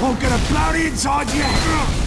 Won't get a bloody inside you.